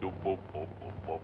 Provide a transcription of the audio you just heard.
Boop, boop, boop.